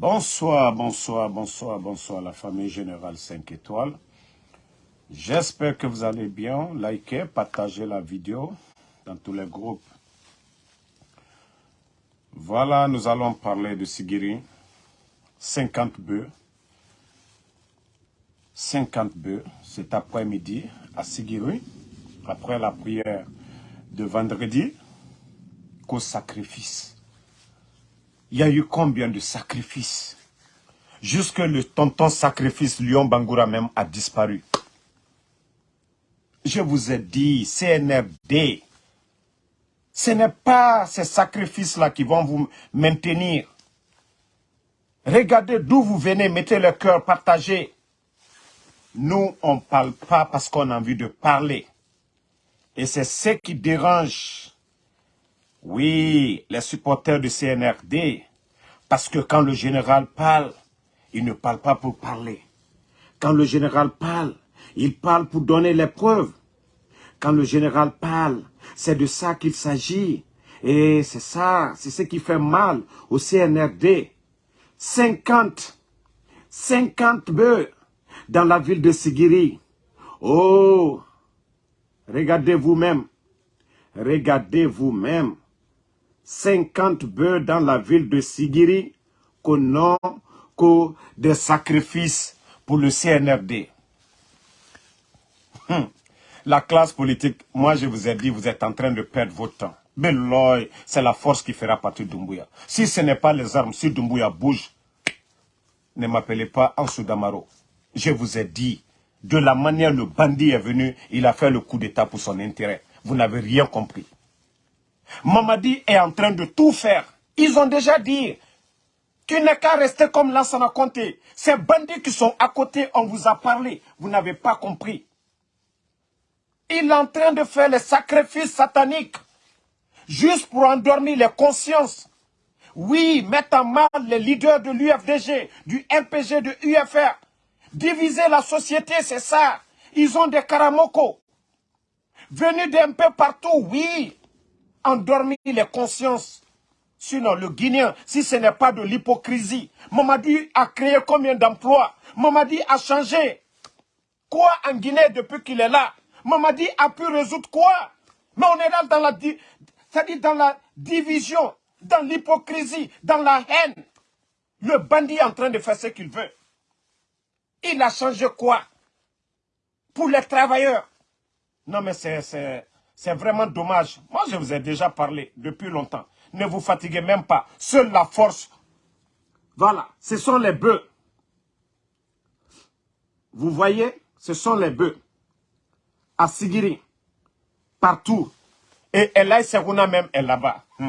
Bonsoir, bonsoir, bonsoir, bonsoir la famille Générale 5 étoiles. J'espère que vous allez bien. Likez, partagez la vidéo dans tous les groupes. Voilà, nous allons parler de Sigiri. 50 bœufs. 50 bœufs cet après-midi à Sigiri, après la prière de vendredi, qu'au sacrifice. Il y a eu combien de sacrifices? Jusque le tonton sacrifice Lyon Bangoura même a disparu. Je vous ai dit, CNRD, ce n'est pas ces sacrifices-là qui vont vous maintenir. Regardez d'où vous venez, mettez le cœur, partagez. Nous, on ne parle pas parce qu'on a envie de parler. Et c'est ce qui dérange oui, les supporters du CNRD, parce que quand le général parle, il ne parle pas pour parler. Quand le général parle, il parle pour donner les preuves. Quand le général parle, c'est de ça qu'il s'agit. Et c'est ça, c'est ce qui fait mal au CNRD. 50, 50 bœufs dans la ville de Sigiri. Oh, regardez vous-même, regardez vous-même. 50 bœufs dans la ville de Sigiri qu'au nom des sacrifices pour le CNRD. Hum. La classe politique, moi je vous ai dit, vous êtes en train de perdre votre temps. Mais c'est la force qui fera partie Doumbouya. Si ce n'est pas les armes, si Doumbouya bouge, ne m'appelez pas Ansou Damaro. Je vous ai dit, de la manière le bandit est venu, il a fait le coup d'état pour son intérêt. Vous n'avez rien compris. Mamadi est en train de tout faire. Ils ont déjà dit, tu n'es qu'à rester comme Lansana Conté. Ces bandits qui sont à côté, on vous a parlé. Vous n'avez pas compris. Il est en train de faire les sacrifices sataniques. Juste pour endormir les consciences. Oui, mettre en mal les leaders de l'UFDG, du MPG, de UFR. Diviser la société, c'est ça. Ils ont des karamoko. Venus d'un peu partout, oui endormir les consciences. Sinon, le Guinéen, si ce n'est pas de l'hypocrisie, Mamadi a créé combien d'emplois? Mamadi a changé. Quoi en Guinée depuis qu'il est là? Mamadi a pu résoudre quoi? Mais on est là dans la, dans la division, dans l'hypocrisie, dans la haine. Le bandit est en train de faire ce qu'il veut. Il a changé quoi? Pour les travailleurs. Non mais c'est c'est vraiment dommage. Moi, je vous ai déjà parlé depuis longtemps. Ne vous fatiguez même pas. Seule la force. Voilà, ce sont les bœufs. Vous voyez, ce sont les bœufs. À Sigiri, partout. Et Elaï Serouna même est là-bas.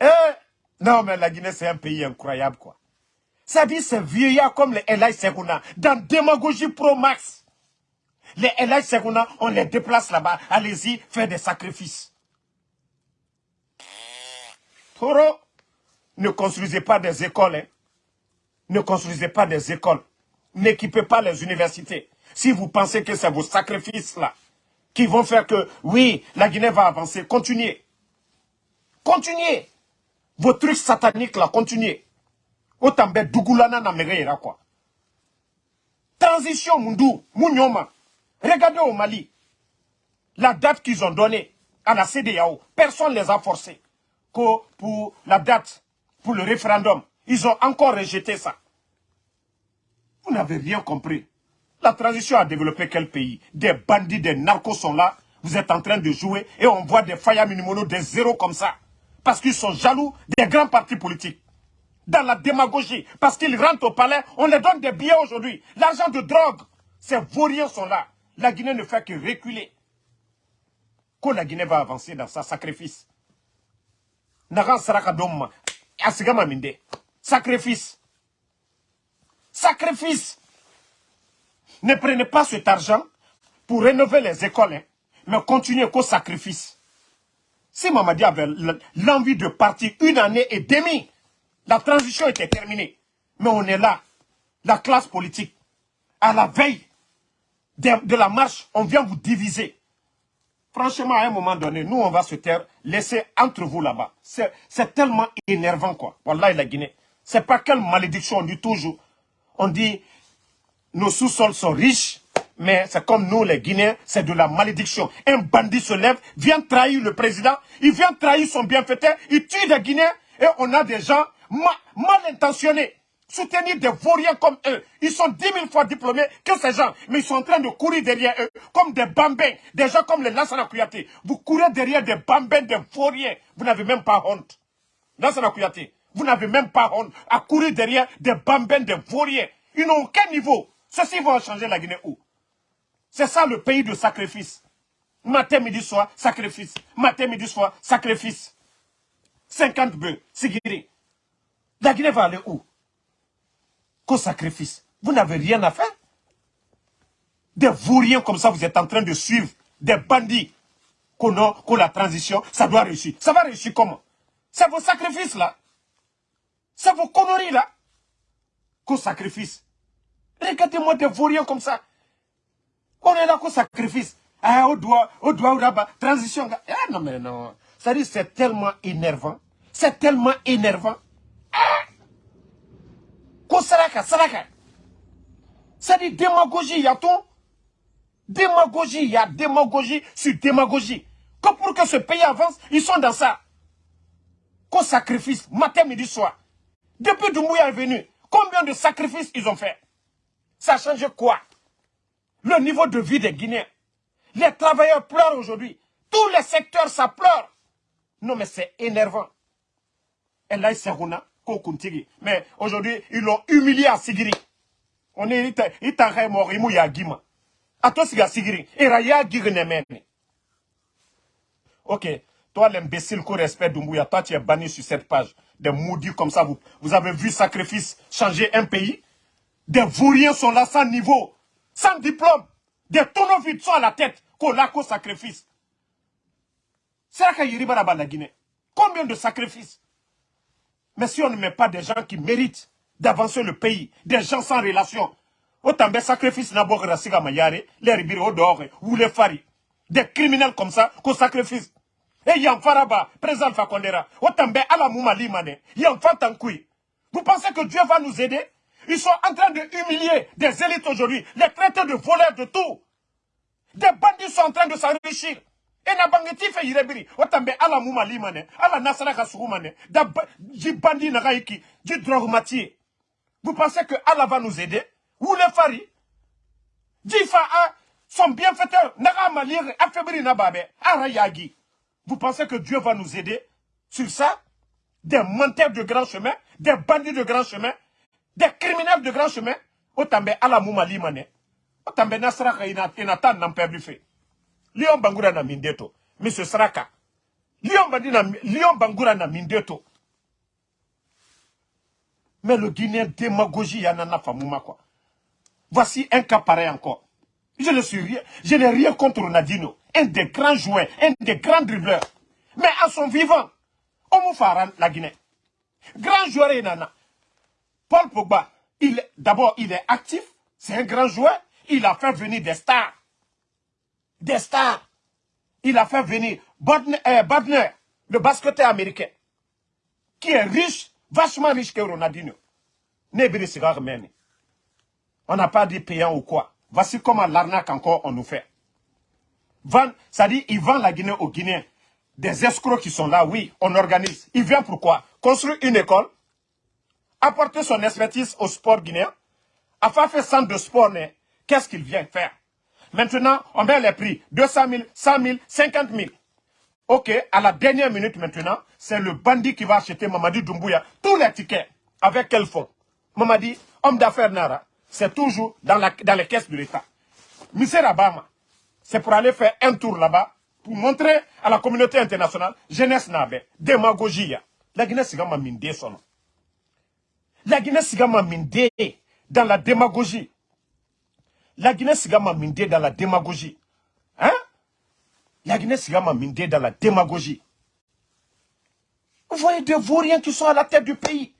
Eh, non, mais la Guinée, c'est un pays incroyable, quoi. Ça dit, c'est vieillard comme les Elaï Serouna, dans démagogie pro-max. Les Elay Segouna, on les déplace là-bas. Allez-y, faites des sacrifices. Toro, ne construisez pas des écoles. Hein. Ne construisez pas des écoles. N'équipez pas les universités. Si vous pensez que c'est vos sacrifices-là qui vont faire que, oui, la Guinée va avancer, continuez. Continuez. Vos trucs sataniques là, continuez. Autant Dougoulana na quoi. Transition Mundu, Munyoma. Regardez au Mali, la date qu'ils ont donnée à la CDAO, personne ne les a forcés. Que pour la date, pour le référendum, ils ont encore rejeté ça. Vous n'avez rien compris. La transition a développé quel pays? Des bandits, des narcos sont là. Vous êtes en train de jouer et on voit des Faya Minimono, des zéros comme ça. Parce qu'ils sont jaloux des grands partis politiques. Dans la démagogie. Parce qu'ils rentrent au palais, on les donne des billets aujourd'hui. L'argent de drogue. Ces vauriens sont là la Guinée ne fait que reculer. Quand la Guinée va avancer dans sa sacrifice. Sacrifice. Sacrifice. Ne prenez pas cet argent pour rénover les écoles, hein, mais continuez qu'au sacrifice. Si Mamadi avait l'envie de partir une année et demie, la transition était terminée. Mais on est là, la classe politique, à la veille de, la marche, on vient vous diviser. Franchement, à un moment donné, nous, on va se taire, laisser entre vous là-bas. C'est tellement énervant, quoi. Voilà, la Guinée. C'est pas quelle malédiction, on dit toujours. On dit, nos sous-sols sont riches, mais c'est comme nous, les Guinéens, c'est de la malédiction. Un bandit se lève, vient trahir le président, il vient trahir son bienfaiteur, il tue des Guinéens, et on a des gens mal intentionnés soutenir des vauriens comme eux. Ils sont dix mille fois diplômés que ces gens, mais ils sont en train de courir derrière eux comme des bambins, des gens comme les Lansana Kouyaté. Vous courez derrière des bambins, des vauriens. Vous n'avez même pas honte. Lansana Kouyaté, vous n'avez même pas honte à courir derrière des bambins, des vauriens. Ils n'ont aucun niveau. Ceux-ci vont changer la Guinée où? C'est ça le pays de sacrifice. Matin, midi, soir, sacrifice. Matin, midi, soir, sacrifice. 50 bœufs, Sigiri. La Guinée va aller où? Qu'au sacrifice. Vous n'avez rien à faire. Des vauriens comme ça, vous êtes en train de suivre des bandits. Qu'on a, la transition, ça doit réussir. Ça va réussir comment? C'est vos sacrifices là. C'est vos conneries là. Qu'au sacrifice. Regardez-moi des vauriens comme ça. On est là qu'au sacrifice. Ah, au doigt, au doigt, au rabat, transition. Ah non, mais non. Dit, c'est tellement énervant. C'est tellement énervant. C'est dit démagogie, il y a tout. Démagogie, il y a démagogie sur démagogie. Que pour que ce pays avance, ils sont dans ça. Qu'au sacrifice, matin, midi, soir. Depuis Doumbouya est venu, combien de sacrifices ils ont fait? Ça a changé quoi? Le niveau de vie des Guinéens. Les travailleurs pleurent aujourd'hui. Tous les secteurs, ça pleure. Non, mais c'est énervant. Et là, mais aujourd'hui, ils l'ont humilié à Sigiri. On est, il t'a mort, il mouille à Guima. A toi, c'est Sigiri. Et Raya Ok. Toi, l'imbécile qu'on respecte Doumbouya, toi, tu es banni sur cette page. Des maudits comme ça, vous, vous avez vu sacrifice changer un pays? Des vauriens sont là sans niveau, sans diplôme. Des tonneaux vides sont à la tête, l'a sacrifice. C'est là qu'il la. Combien de sacrifices? Mais si on ne met pas des gens qui méritent d'avancer le pays, des gens sans relation, autant de sacrifices n'abord rasiga mayare, les ribiri au dehors, ou les fari. Des criminels comme ça, qu'on sacrifice. Et Yan Faraba, président Fakondera, autant de ala mouma limane, Yan Fantankoui. Vous pensez que Dieu va nous aider? Ils sont en train de humilier des élites aujourd'hui, les traités de voleurs de tout. Des bandits sont en train de s'enrichir. Et na bangeti fe yirebiri. Otambe ala muma limane ala nasara ka sugumane da ji bandi na gaiki ji drogmatier vous pensez que Allah va nous aider? Ou les fari? Ji a son bienfaiteur naga malire affaibli na babe vous pensez que Dieu va nous aider sur ça? Des menteurs de grand chemin des bandits de grand chemin des criminels de grand chemin. Otambe ala muma limane. Otambe nasara ka ina ina nan Lion Bangura na Mindeto. Monsieur Saraka. Lion, Bandina, Lion Bangura na Mindeto. Mais le Guinéen démagogie Yanana Famouma quoi. Voici un cas pareil encore. Je ne suis rien, je n'ai rien contre Ronaldinho. Un des grands joueurs, un des grands dribbleurs. Mais à son vivant, on Faran, la Guinée. Grand joueur Nana. Paul Pogba, d'abord, il est actif. C'est un grand joueur. Il a fait venir des stars des stars. Il a fait venir Bodner, euh, le basketteur américain, qui est riche, vachement riche que Ronaldinho. On n'a pas dit payant ou quoi. Voici comment l'arnaque encore on nous fait. ça dit, il vend la Guinée aux Guinéens. Des escrocs qui sont là, oui, on organise. Il vient pourquoi Construire une école, apporter son expertise au sport guinéen, afin faire centre de sport, qu'est-ce qu'il vient faire? Maintenant, on met les prix. 200 000, 100 000, 50 000. Ok, à la dernière minute maintenant, c'est le bandit qui va acheter Mamadi Doumbouya tous les tickets. Avec quel fonds? Mamadi, homme d'affaires Nara, c'est toujours dans, la, dans les caisses de l'État. Monsieur Rabama, c'est pour aller faire un tour là-bas, pour montrer à la communauté internationale, jeunesse nabe, démagogie. La Guinée Sigama Minde son La Guinée Sigama Minde dans la démagogie. La Guinée Sigama Mindé dans la démagogie. Hein? La Guinée Sigama Mindé dans la démagogie. Vous voyez des vauriens qui sont à la tête du pays.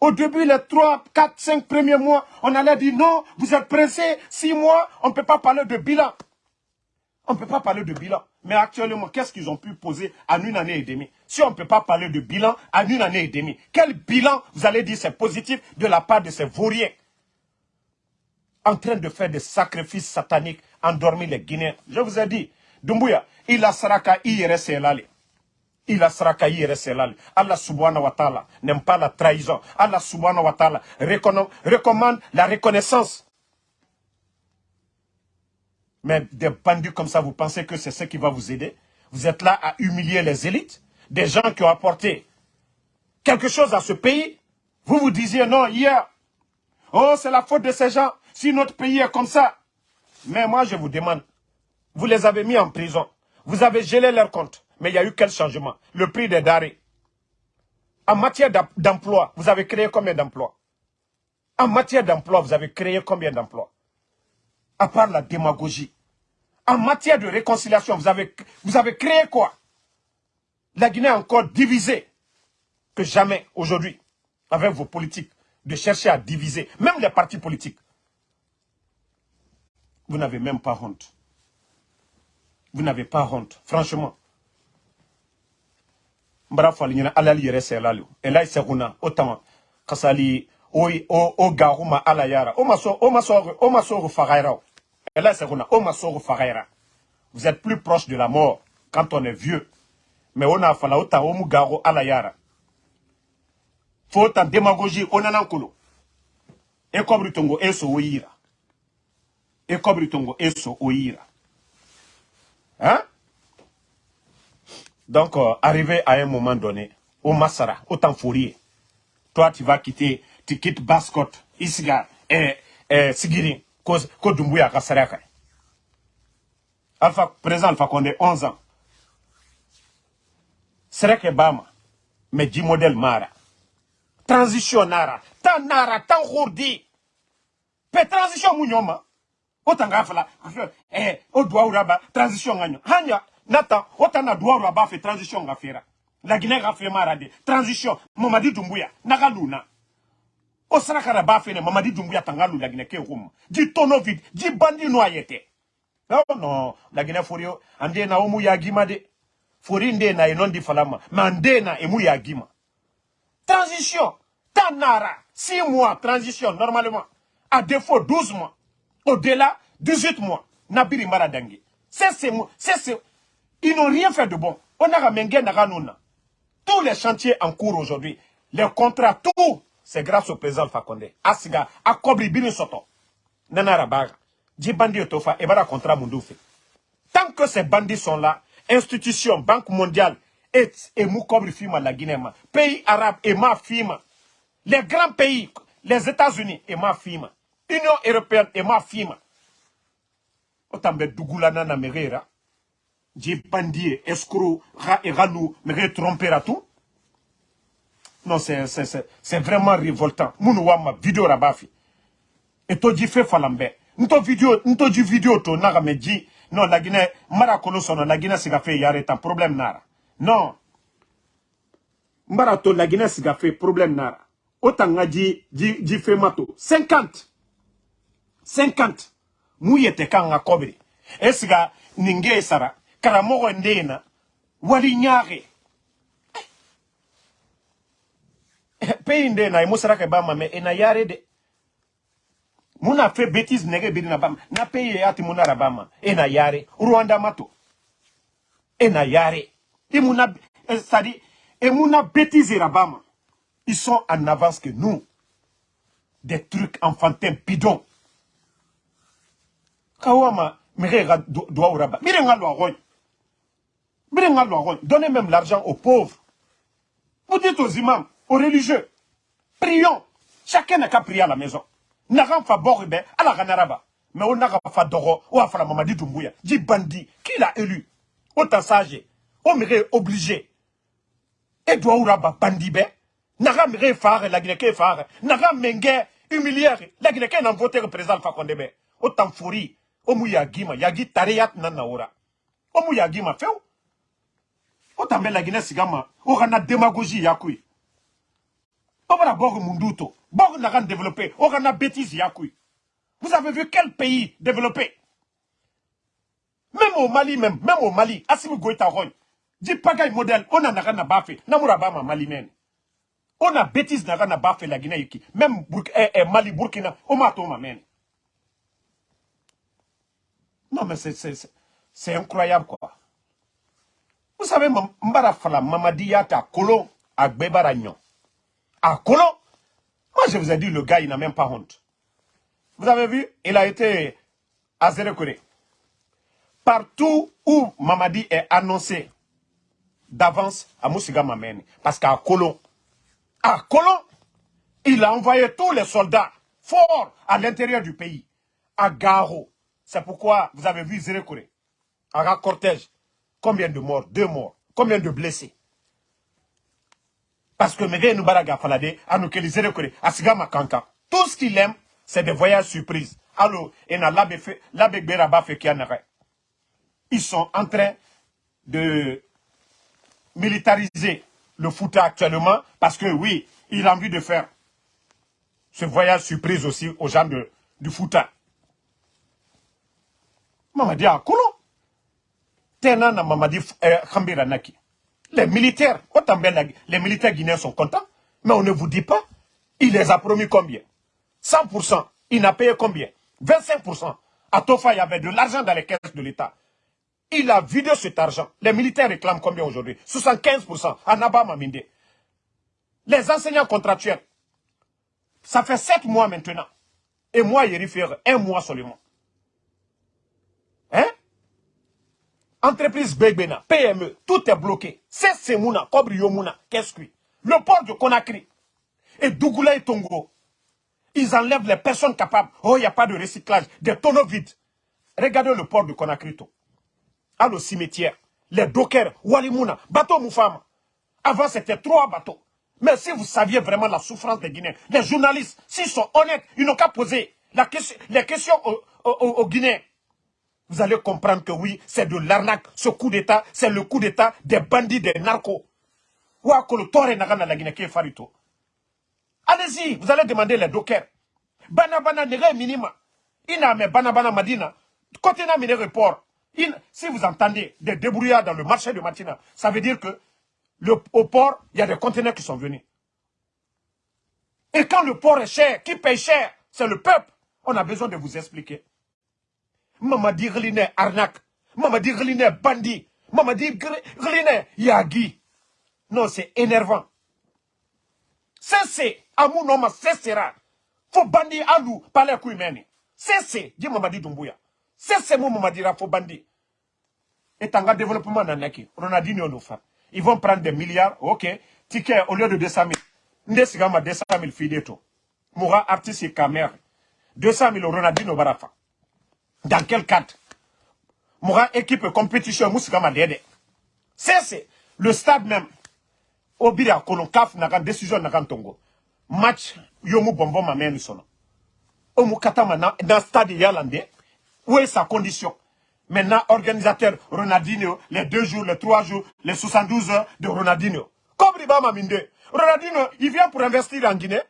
Au début, les 3, 4, 5 premiers mois, on allait dire non, vous êtes pressés, 6 mois, on ne peut pas parler de bilan. On ne peut pas parler de bilan. Mais actuellement, qu'est-ce qu'ils ont pu poser en une année et demie? Si on ne peut pas parler de bilan en une année et demie, quel bilan, vous allez dire, c'est positif de la part de ces vauriens? En train de faire des sacrifices sataniques, endormir les Guinéens. Je vous ai dit, Dumbuya, il a saraka IRSLali. Il a saraka IRSLali. Allah subhanahu wa ta'ala n'aime pas la trahison. Allah subhanahu wa ta'ala recommande la reconnaissance. Mais des bandits comme ça, vous pensez que c'est ce qui va vous aider? Vous êtes là à humilier les élites? Des gens qui ont apporté quelque chose à ce pays? Vous vous disiez non hier, oh c'est la faute de ces gens. Si notre pays est comme ça. Mais moi, je vous demande, vous les avez mis en prison. Vous avez gelé leur compte. Mais il y a eu quel changement? Le prix des darés. En matière d'emploi, vous avez créé combien d'emplois? En matière d'emploi, vous avez créé combien d'emplois? À part la démagogie. En matière de réconciliation, vous avez, vous avez créé quoi? La Guinée est encore divisée que jamais aujourd'hui avec vos politiques de chercher à diviser, même les partis politiques. Vous n'avez même pas honte. Vous n'avez pas honte, franchement. Mbara fali nyina alali yere se lalu. Elai se kuna otama kasali o o o garuma ala yara. O maso o maso o maso fagaira. Elai se kuna o maso. Vous êtes plus proche de la mort quand on est vieux. Mais on a fala ota o mu garo ala yara. Faut en démagogie onanankolo. E kobri tongo eso oyira et comme tongo eso oira. Hein? Donc, euh, arrivé à un moment donné, au Massara, au Tanfourier, toi, tu vas quitter, tu quittes Bascot, Isga et, et Sigiri, cause Kodumbuya Kasaraka. Alpha, présent Alpha Condé, 11 ans. Sereke Bama, mais du modèle Mara. Transition Nara, tan Nara, tan Khourdi. Pe transition Mounyoma o tanga fala eh o duwa uraba transition nganyo hanya nata o tana duwa uraba fe transition nga fera la Guinée ga fe marade transition Mamadi Doumbouya naga luna o sarakara ba fe ne Mamadi Doumbouya tanga lu la Guinée ke rum di tono vide di bandi no ayete non non la Guinée forio ande na omu ya gima de. Fori na enon di falama ma nde na emu ya gima. Transition tanara 6 mois transition normalement. À défaut 12 mois au-delà, 18 mois, Nabiri Maradangi. Ils n'ont rien fait de bon. On a Tous les chantiers en cours aujourd'hui, les contrats, tout, c'est grâce au président Fakonde. Asiga, Akobri Bini Soto. Nanara Baga. Djibandi Otofa, et bara contrat. Tant que ces bandits sont là, institutions, Banque mondiale, et, et Fima la Guinée, pays arabes et ma Fima. Les grands pays, les États-Unis et ma Fima. Union européenne et ma fima. Otambe dugula na merera. J'ai bandie, escroc, ra et ranou, mere tromper à tout. Non, c'est vraiment révoltant. Mounou ma vidéo rabafi. Et to di fait falambe. Nto vidéo, nto di vidéo to naga me di. Non, la Guinée, mara la Guinée siga fait yare un problème nara. Non. Mbara to la Guinée siga fait problème nara. Autant di, di, di fait mato. 50. 50 mu yete kan kobri esiga ninge sara karamogo ndena. Wali nyaage pe ndena. Imusara ke bama me. Ena yare de. Muna fe bêtise nege biri na na peye ati muna rabama ena yare. Rwanda mato. Ena yare. Imuna c'est-à-dire et muna bêtise rabama ils sont en avance que nous. Des trucs enfantins bidons kawama mire ga doa uraba mire nga lo mire nga lo donnez même l'argent aux pauvres. Vous dites aux imams aux religieux prions. Chacun n'a qu'à prier à la maison. Nagan fa boribe ala ganaraba mais on n'a fa dogo ou afala mamadi dumbuya dit bandit qui l'a élu? Autant sage. On mire obligé. Et doa uraba bandibe naga mire faire la guinée faire naga menge humilier la guinée n'a voté le président autant fourri omu yagima yagi tareyat na naora omu yagima feu. Otambe lagina sigama ogana démagogie yakui. Obara bog munduto bog nagan développé ogana bêtise yakui. Vous avez vu quel pays développé? Même au Mali, même, même au Mali, Assimi Goïta Roy, dit pagaille modèle, on a n'a Namoura Bama Mali men. On a bêtise n'a la Guinée, même eh, eh, Mali, Burkina, on m'a. Non, mais c'est incroyable, quoi. Vous savez, Mbara Fala, Mamadiyata, à Colon, à Gbebaragnon. À Colon, moi je vous ai dit, le gars, il n'a même pas honte. Vous avez vu, il a été à Zérekore. Partout où Mamadi est annoncé d'avance à Moussiga Mameni. Parce qu'à Colon, à Colon, il a envoyé tous les soldats forts à l'intérieur du pays. À Garo. C'est pourquoi vous avez vu Zérekore. À cortège. Combien de morts Deux morts. Combien de blessés Parce que Mege Nubaraga Falade, Anoukeli Zérekore, Asigama Kanka. Tout ce qu'il aime, c'est des voyages surprises. Alors, ils sont en train de militariser le foot actuellement parce que oui, il a envie de faire ce voyage surprise aussi aux gens du foot. Mamadi Akolo. Tena Mamadi eh, Khambira Naki. Les militaires, les militaires guinéens sont contents, mais on ne vous dit pas, il les a promis combien? 100%. Il n'a payé combien? 25%. À Tofa, il y avait de l'argent dans les caisses de l'État. Il a vidé cet argent. Les militaires réclament combien aujourd'hui? 75% à Naba Maminde. Les enseignants contractuels, ça fait 7 mois maintenant. Et moi, il réfère un mois seulement. Hein? Entreprise Begbena, PME, tout est bloqué. C'est Semouna, Kobri Yomuna, qu'est-ce que Le port de Conakry et Dougoula et Tongo, ils enlèvent les personnes capables. Oh, il n'y a pas de recyclage. Des tonneaux vides. Regardez le port de Conakry. À le cimetière. Les dockers, Walimuna, bateau Moufama. Avant, c'était trois bateaux. Mais si vous saviez vraiment la souffrance des Guinéens, les journalistes, s'ils sont honnêtes, ils n'ont qu'à poser la question, les questions aux, Guinéens. Vous allez comprendre que oui, c'est de l'arnaque. Ce coup d'État, c'est le coup d'État des bandits, des narcos. Allez-y, vous allez demander les dockers. Banabana nere minima. Ina me banabana madina. Côté na mine report. si vous entendez des débrouillards dans le marché de Matina, ça veut dire que au port, il y a des conteneurs qui sont venus. Et quand le port est cher, qui paye cher C'est le peuple. On a besoin de vous expliquer. Maman dit Gline arnaque. Maman dit Gline bandit. Maman dit Gline yagi. Non, c'est énervant. Cessez. Amou non cessera. Faut bandi alou parler kuimeni. Cessez. Dis Mamadi Doumbouya. Cessez mon Mamadi faut bandi. Et tanga développement nanaki. Ronaldinho nous fait. Ils vont prendre des milliards. Ok. Ticket au lieu de 200 000. Ndesigama 200 000 fideto. Moura artiste et caméra. 200 000 Ronaldinho Barafa. Dans quel cadre? Moura équipe compétition Moussigama Dede. C'est le stade même. Obira kolon kaf nakan décision nakan tongo. Match yomu bonbon ma meni sono omu katama dans stade yalande où est sa condition? Maintenant organisateur Ronaldinho les deux jours les trois jours les 72 heures de Ronaldinho. Kobri ma minde Ronaldinho il vient pour investir en Guinée.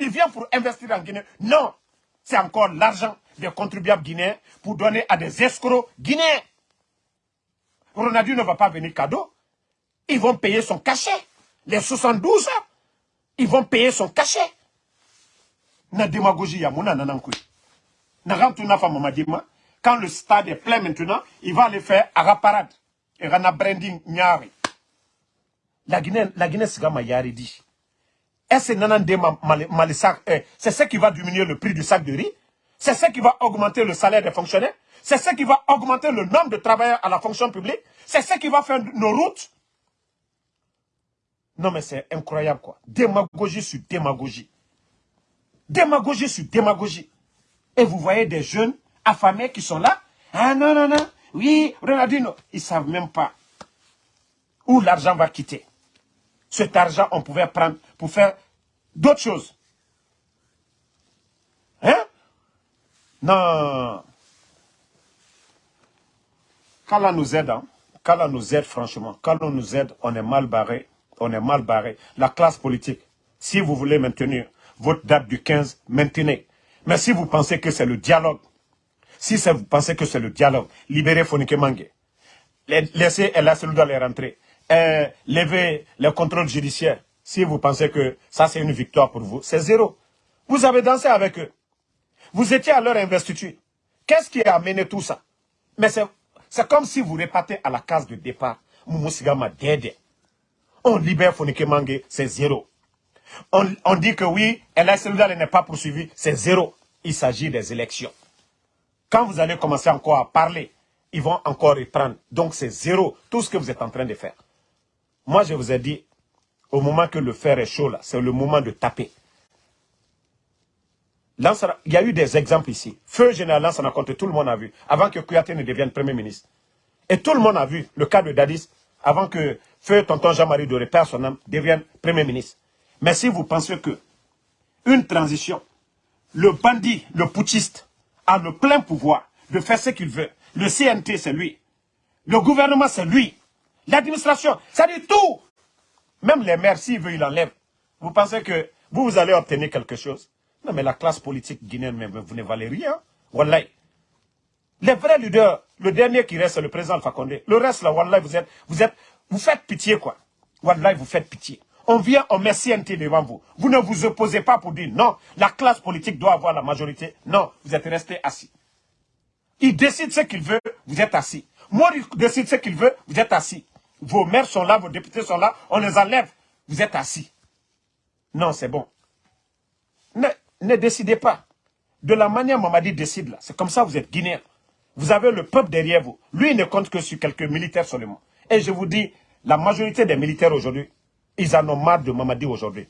Il vient pour investir en Guinée. Non c'est encore l'argent des contribuables guinéens pour donner à des escrocs guinéens Ronaldinho ne va pas venir cadeau ils vont payer son cachet les 72 ils vont payer son cachet. Na démagogie ya nanankui. Na fa mamadima. Quand le stade est plein maintenant, il va aller faire à parade. Et rana branding nyari. La Guinée, la Guinée dit. Eh, c'est ce qui va diminuer le prix du sac de riz? C'est ce qui va augmenter le salaire des fonctionnaires? C'est ce qui va augmenter le nombre de travailleurs à la fonction publique? C'est ce qui va faire nos routes? Non, mais c'est incroyable, quoi. Démagogie sur démagogie. Démagogie sur démagogie. Et vous voyez des jeunes affamés qui sont là. Ah non, non, non. Oui, Ronaldinho. Ils ne savent même pas où l'argent va quitter. Cet argent, on pouvait prendre pour faire d'autres choses. Hein Non. On nous aide, hein, on nous aide, franchement, on nous aide, on est mal barré on est mal barré. La classe politique, si vous voulez maintenir votre date du 15, maintenez. Mais si vous pensez que c'est le dialogue, Si vous pensez que c'est le dialogue, libérez Fonike Mange. Laissez El Selouda les rentrer. Euh, levez le contrôle judiciaire. Si vous pensez que ça c'est une victoire pour vous, c'est zéro. Vous avez dansé avec eux. Vous étiez à leur investiture. Qu'est-ce qui a amené tout ça? Mais c'est comme si vous repartez à la case de départ. Moumousigama Dede. On libère Fonike Mange, c'est zéro. On, dit que oui, Selouda n'est pas poursuivi, c'est zéro. Il s'agit des élections. Quand vous allez commencer encore à parler, ils vont encore reprendre. Donc c'est zéro, tout ce que vous êtes en train de faire. Moi, je vous ai dit, au moment que le fer est chaud, c'est le moment de taper. Il y a eu des exemples ici. Feu général Lansana compte, tout le monde a vu, avant que Kouyaté ne devienne Premier ministre. Et tout le monde a vu le cas de Dadis, avant que Feu Tonton Jean-Marie Doré, père son âme, devienne Premier ministre. Mais si vous pensez que une transition, le bandit, le putschiste, a le plein pouvoir de faire ce qu'il veut. Le CNT, c'est lui. Le gouvernement, c'est lui. L'administration, ça dit tout. Même les maires, s'ils veulent, il enlève. Vous pensez que vous allez obtenir quelque chose? Non, mais la classe politique guinéenne, vous ne valez rien. Wallahi. Les vrais leaders, le dernier qui reste, c'est le président Alpha Condé. Le reste, là, Wallahi, vous êtes, vous êtes, vous faites pitié, quoi. Wallahi, vous faites pitié. On vient, on met CNT devant vous. Vous ne vous opposez pas pour dire non, la classe politique doit avoir la majorité. Non, vous êtes resté assis. Il décide ce qu'il veut, vous êtes assis. Moi, il décide ce qu'il veut, vous êtes assis. Vos maires sont là, vos députés sont là, on les enlève, vous êtes assis. Non, c'est bon. Ne, ne décidez pas. De la manière Mamadi décide là, c'est comme ça vous êtes guinéen. Vous avez le peuple derrière vous. Lui, il ne compte que sur quelques militaires seulement. Et je vous dis, la majorité des militaires aujourd'hui, ils en ont marre de Mamadi aujourd'hui.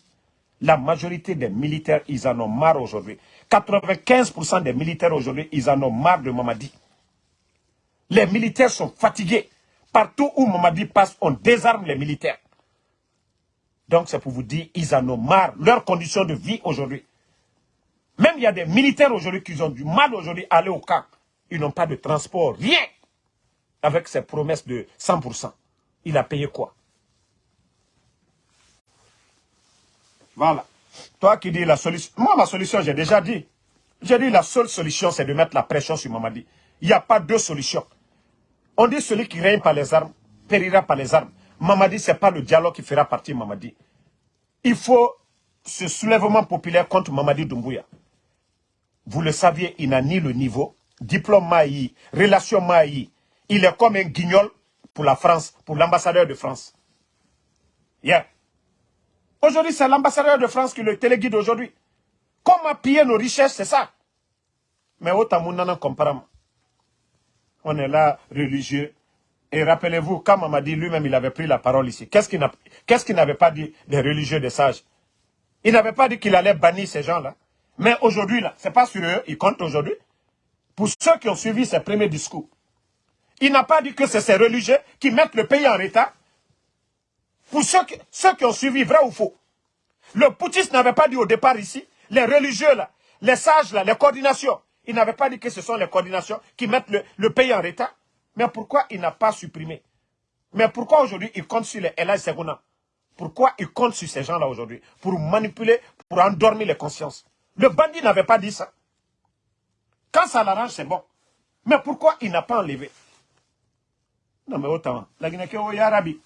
La majorité des militaires, ils en ont marre aujourd'hui. 95% des militaires aujourd'hui, ils en ont marre de Mamadi. Les militaires sont fatigués. Partout où Mamadi passe, on désarme les militaires. Donc c'est pour vous dire, ils en ont marre. Leurs conditions de vie aujourd'hui. Même il y a des militaires aujourd'hui qui ont du mal aujourd'hui à aller au camp. Ils n'ont pas de transport, rien. Avec ces promesses de 100%. Il a payé quoi? Voilà. Toi qui dis la solution. Moi, ma solution, j'ai déjà dit. J'ai dit la seule solution, c'est de mettre la pression sur Mamadi. Il n'y a pas deux solutions. On dit celui qui règne par les armes, périra par les armes. Mamadi, ce n'est pas le dialogue qui fera partie Mamadi. Il faut ce soulèvement populaire contre Mamadi Doumbouya. Vous le saviez, il n'a ni le niveau, diplôme maï, relation maï. Il est comme un guignol pour la France, pour l'ambassadeur de France. Yeah. Aujourd'hui, c'est l'ambassadeur de France qui le téléguide aujourd'hui. Comment piller nos richesses, c'est ça. Mais autant mon comparant. On est là, religieux. Et rappelez-vous, quand m'a dit lui-même, il avait pris la parole ici. Qu'est-ce qu'il n'avait pas dit des religieux, des sages? Il n'avait pas dit qu'il allait bannir ces gens-là. Mais aujourd'hui, là, c'est pas sur eux, il compte aujourd'hui. Pour ceux qui ont suivi ses premiers discours. Il n'a pas dit que c'est ces religieux qui mettent le pays en état pour ceux qui, ceux qui ont suivi, vrai ou faux, le poutiste n'avait pas dit au départ ici, les religieux là, les sages là, les coordinations, il n'avait pas dit que ce sont les coordinations qui mettent le, pays en retard. Mais pourquoi il n'a pas supprimé? Mais pourquoi aujourd'hui il compte sur les Ella Seguna Pourquoi il compte sur ces gens-là aujourd'hui? Pour manipuler, pour endormir les consciences. Le bandit n'avait pas dit ça. Quand ça l'arrange, c'est bon. Mais pourquoi il n'a pas enlevé? Non mais autant, la Guinée, oh, Yarabi.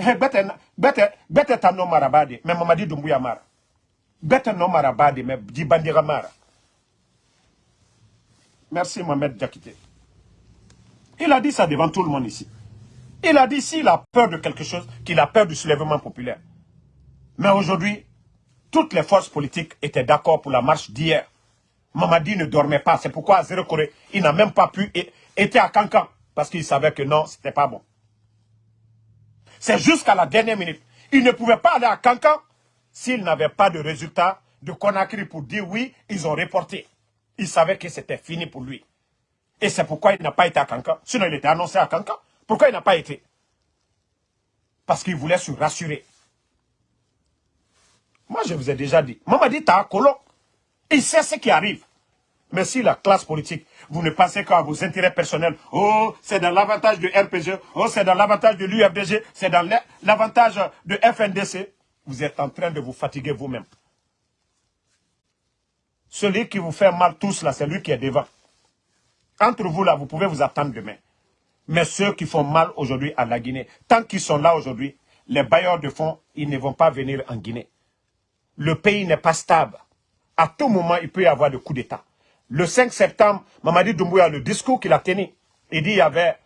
Eh, bete ta no marabade mais mamadi dumbuya mara. Bete no marabade mais di bandira merci Mohamed Diakité. Il a dit ça devant tout le monde ici. Il a dit s'il a peur de quelque chose qu'il a peur du soulèvement populaire. Mais aujourd'hui toutes les forces politiques étaient d'accord pour la marche d'hier Mamadi ne dormait pas c'est pourquoi à Zéro Corée il n'a même pas pu être à Cancan parce qu'il savait que non c'était pas bon c'est jusqu'à la dernière minute. Il ne pouvait pas aller à Cancan s'il n'avait pas de résultat de Conakry pour dire oui, ils ont reporté. Il savait que c'était fini pour lui. Et c'est pourquoi il n'a pas été à Cancan. Sinon, il était annoncé à Cancan. Pourquoi il n'a pas été? Parce qu'il voulait se rassurer. Moi, je vous ai déjà dit. Maman m'a dit, t'as un colon. Il sait ce qui arrive. Mais si la classe politique, vous ne pensez qu'à vos intérêts personnels, oh, c'est dans l'avantage de RPG, oh, c'est dans l'avantage de l'UFDG, c'est dans l'avantage de FNDC, vous êtes en train de vous fatiguer vous-même. Celui qui vous fait mal tous là, c'est lui qui est devant. Entre vous là, vous pouvez vous attendre demain. Mais ceux qui font mal aujourd'hui à la Guinée, tant qu'ils sont là aujourd'hui, les bailleurs de fonds, ils ne vont pas venir en Guinée. Le pays n'est pas stable. À tout moment, il peut y avoir des coups d'État. Le 5 septembre, Mamadi Doumbouya, le discours qu'il a tenu, il dit qu'il y avait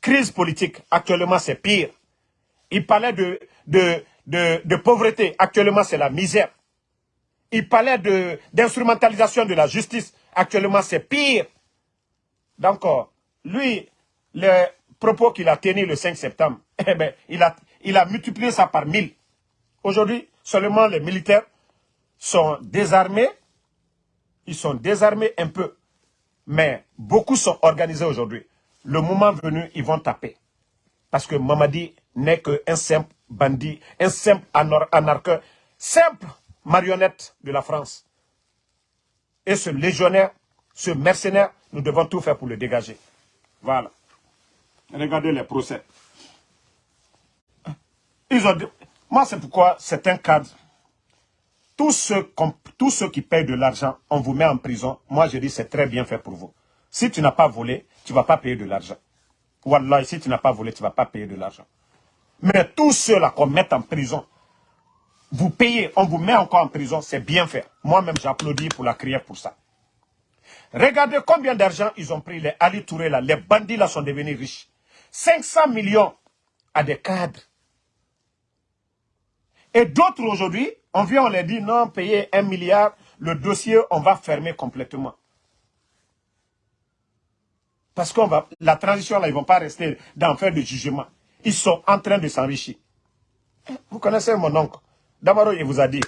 crise politique. Actuellement, c'est pire. Il parlait de, de, pauvreté. Actuellement, c'est la misère. Il parlait d'instrumentalisation de, la justice. Actuellement, c'est pire. Donc, euh, lui, les propos qu'il a tenus le 5 septembre, eh ben, il, a, il a multiplié ça par mille. Aujourd'hui, seulement les militaires sont désarmés. Ils sont désarmés un peu. Mais beaucoup sont organisés aujourd'hui. Le moment venu, ils vont taper. Parce que Mamadi n'est qu'un simple bandit, un simple anarcheur, simple marionnette de la France. Et ce légionnaire, ce mercenaire, nous devons tout faire pour le dégager. Voilà. Regardez les procès. Ils ont moi, c'est pourquoi c'est un cadre. Tous ceux, qui payent de l'argent, on vous met en prison. Moi, je dis, c'est très bien fait pour vous. Si tu n'as pas volé, tu ne vas pas payer de l'argent. Wallah, si tu n'as pas volé, tu ne vas pas payer de l'argent. Mais tous ceux-là qu'on met en prison, vous payez, on vous met encore en prison, c'est bien fait. Moi-même, j'applaudis pour la crière pour ça. Regardez combien d'argent ils ont pris, les Ali Touré là, les bandits là sont devenus riches. 500 millions à des cadres. Et d'autres aujourd'hui, on vient, on les dit, non, payer un milliard, le dossier, on va fermer complètement. Parce qu'on va, la transition là, ils ne vont pas rester dans faire de jugement. Ils sont en train de s'enrichir. Vous connaissez mon oncle. D'abord, il vous a dit,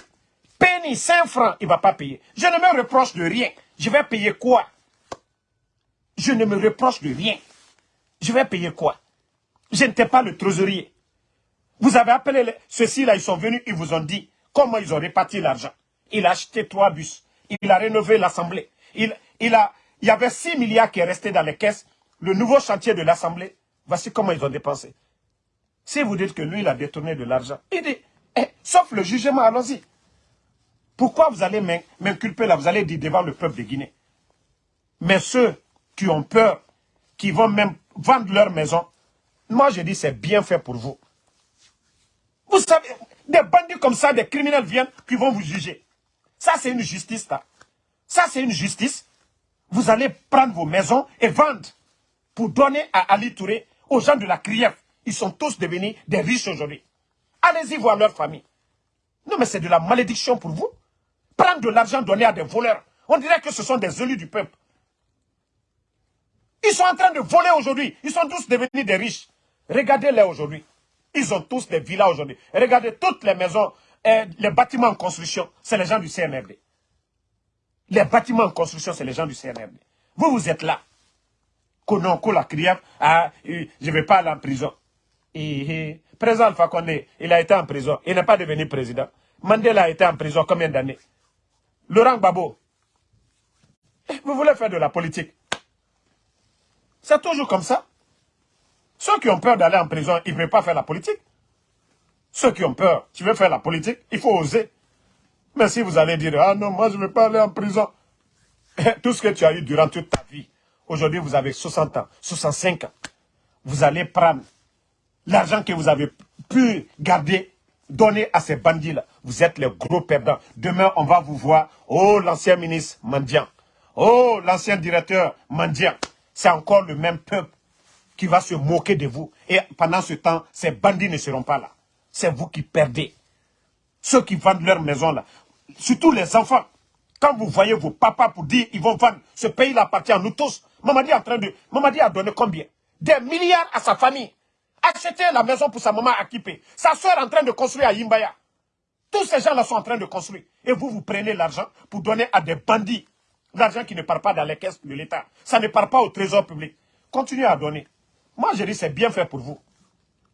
penny, 5 francs, il ne va pas payer. Je ne me reproche de rien. Je vais payer quoi? Je ne me reproche de rien. Je vais payer quoi? Je n'étais pas le trésorier. Vous avez appelé ceux-ci là, ils sont venus, ils vous ont dit comment ils ont réparti l'argent? Il a acheté trois bus. Il a rénové l'Assemblée. Il, y avait 6 milliards qui est resté dans les caisses. Le nouveau chantier de l'Assemblée, voici comment ils ont dépensé. Si vous dites que lui, il a détourné de l'argent, il dit, eh, sauf le jugement, allons-y. Pourquoi vous allez m'inculper là? Vous allez dire devant le peuple de Guinée. Mais ceux qui ont peur, qui vont même vendre leur maison, moi je dis c'est bien fait pour vous. Vous savez, des bandits comme ça, des criminels viennent qui vont vous juger. Ça c'est une justice là. Ça c'est une justice. Vous allez prendre vos maisons et vendre pour donner à Ali Touré, aux gens de la Krief. Ils sont tous devenus des riches aujourd'hui. Allez-y voir leur famille. Non mais c'est de la malédiction pour vous. Prendre de l'argent donné à des voleurs. On dirait que ce sont des élus du peuple. Ils sont en train de voler aujourd'hui. Ils sont tous devenus des riches. Regardez-les aujourd'hui. Ils ont tous des villas aujourd'hui. Regardez toutes les maisons, et les bâtiments en construction, c'est les gens du CNRD. Les bâtiments en construction, c'est les gens du CNRD. Vous, vous êtes là. Kononko la crière, ah, je ne vais pas aller en prison. Et, président Alpha Condé, il a été en prison. Il n'est pas devenu président. Mandela a été en prison combien d'années? Laurent Gbagbo. Vous voulez faire de la politique? C'est toujours comme ça? Ceux qui ont peur d'aller en prison, ils ne peuvent pas faire la politique. Ceux qui ont peur, tu veux faire la politique, il faut oser. Mais si vous allez dire, ah non, moi je ne veux pas aller en prison. Tout ce que tu as eu durant toute ta vie, aujourd'hui vous avez 60 ans, 65 ans. Vous allez prendre l'argent que vous avez pu garder Donnez à ces bandits-là. Vous êtes les gros perdants. Demain, on va vous voir. Oh, l'ancien ministre mendiant. Oh, l'ancien directeur mendiant. C'est encore le même peuple qui va se moquer de vous. Et pendant ce temps, ces bandits ne seront pas là. C'est vous qui perdez. Ceux qui vendent leur maison là. Surtout les enfants. Quand vous voyez vos papas pour dire ils vont vendre, ce pays-là appartient à nous tous. Mamadi, en train de, Mamadi a donné combien? Des milliards à sa famille acheter la maison pour sa maman à. Sa soeur est en train de construire à Yimbaya. Tous ces gens-là sont en train de construire. Et vous, vous prenez l'argent pour donner à des bandits. L'argent qui ne part pas dans les caisses de l'État. Ça ne part pas au trésor public. Continuez à donner. Moi, je dis c'est bien fait pour vous.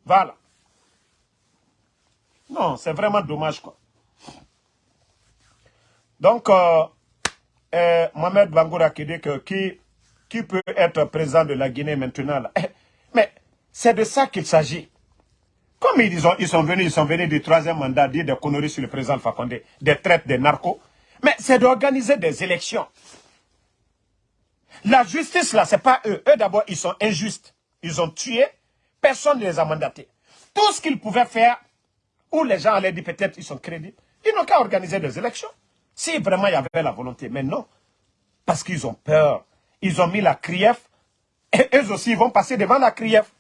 Voilà. Non, c'est vraiment dommage, quoi. Donc, euh, euh, Mohamed Bangoura qui dit que qui, qui peut être président de la Guinée maintenant là? Mais c'est de ça qu'il s'agit. Comme ils, ils sont venus, ils sont venus du troisième mandat dire des conneries sur le président Fakonde, des traites, des narcos. Mais c'est d'organiser des élections. La justice, là, c'est pas eux. Eux, d'abord, ils sont injustes. Ils ont tué. Personne ne les a mandatés. Tout ce qu'ils pouvaient faire, où les gens allaient dire peut-être ils sont crédibles, ils n'ont qu'à organiser des élections. Si vraiment il y avait la volonté. Mais non. Parce qu'ils ont peur. Ils ont mis la CRIEF. Et eux aussi, ils vont passer devant la CRIEF.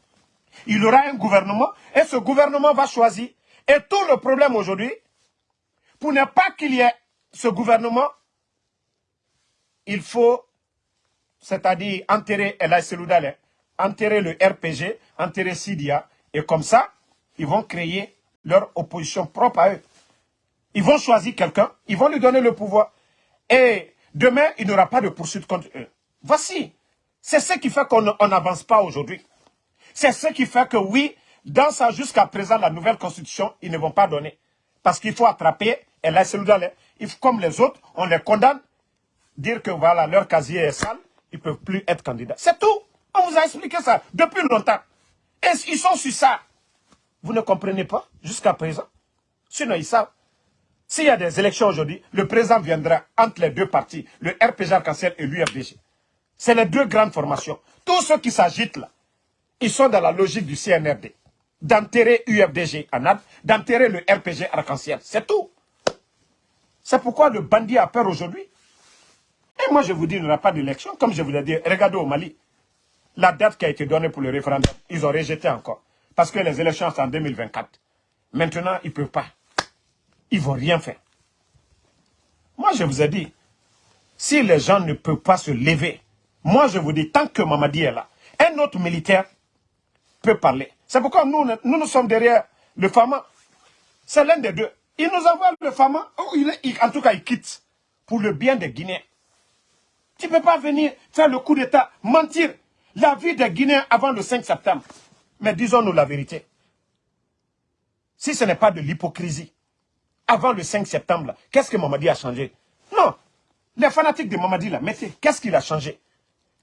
Il y aura un gouvernement. Et ce gouvernement va choisir. Et tout le problème aujourd'hui, pour ne pas qu'il y ait ce gouvernement, il faut, c'est-à-dire enterrer El Seloudale, enterrer le RPG, enterrer Sidia, et comme ça, ils vont créer leur opposition propre à eux. Ils vont choisir quelqu'un, ils vont lui donner le pouvoir. Et demain, il n'y aura pas de poursuite contre eux. Voici. C'est ce qui fait qu'on n'avance pas aujourd'hui. C'est ce qui fait que oui, dans ça jusqu'à présent, la nouvelle constitution, ils ne vont pas donner. Parce qu'il faut attraper, et là, comme les autres, on les condamne, dire que voilà, leur casier est sale, ils ne peuvent plus être candidats. C'est tout. On vous a expliqué ça depuis longtemps. Et ils sont sur ça. Vous ne comprenez pas jusqu'à présent? Sinon, ils savent. S'il y a des élections aujourd'hui, le président viendra entre les deux partis, le RPG arc et l'UFDG. C'est les deux grandes formations. Tous ceux qui s'agitent là, ils sont dans la logique du CNRD. D'enterrer UFDG ANAD, d'enterrer le RPG arc-en-ciel. C'est tout. C'est pourquoi le bandit a peur aujourd'hui. Et moi, je vous dis, il n'y aura pas d'élection. Comme je vous l'ai dit, regardez au Mali. La date qui a été donnée pour le référendum, ils ont rejeté encore. Parce que les élections sont en 2024. Maintenant, ils ne peuvent pas. Ils ne vont rien faire. Moi, je vous ai dit, si les gens ne peuvent pas se lever, moi, je vous dis, tant que Mamadi est là, un autre militaire peut parler. C'est pourquoi nous, nous, nous sommes derrière le Fama. C'est l'un des deux. Il nous envoie le Fama, oh, en tout cas, il quitte pour le bien des Guinéens. Tu ne peux pas venir faire le coup d'État, mentir la vie des Guinéens avant le 5 septembre. Mais disons-nous la vérité. Si ce n'est pas de l'hypocrisie, avant le 5 septembre, qu'est-ce que Mamadi a changé? Non. Les fanatiques de Mamadi, là, mettez, qu'est-ce qu'il a changé?